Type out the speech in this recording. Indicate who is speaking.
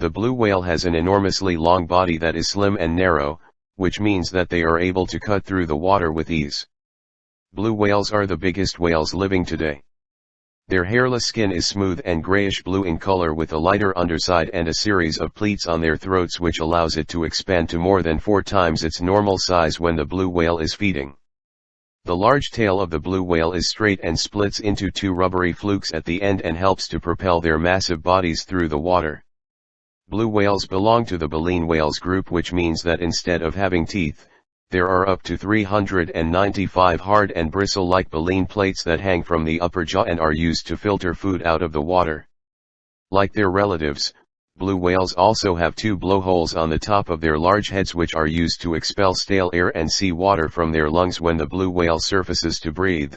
Speaker 1: The blue whale has an enormously long body that is slim and narrow, which means that they are able to cut through the water with ease. Blue whales are the biggest whales living today. Their hairless skin is smooth and grayish-blue in color with a lighter underside and a series of pleats on their throats which allows it to expand to more than four times its normal size when the blue whale is feeding. The large tail of the blue whale is straight and splits into two rubbery flukes at the end and helps to propel their massive bodies through the water. Blue whales belong to the baleen whales group which means that instead of having teeth, there are up to 395 hard and bristle-like baleen plates that hang from the upper jaw and are used to filter food out of the water. Like their relatives, blue whales also have two blowholes on the top of their large heads which are used to expel stale air and sea water from their lungs when the blue whale surfaces to breathe.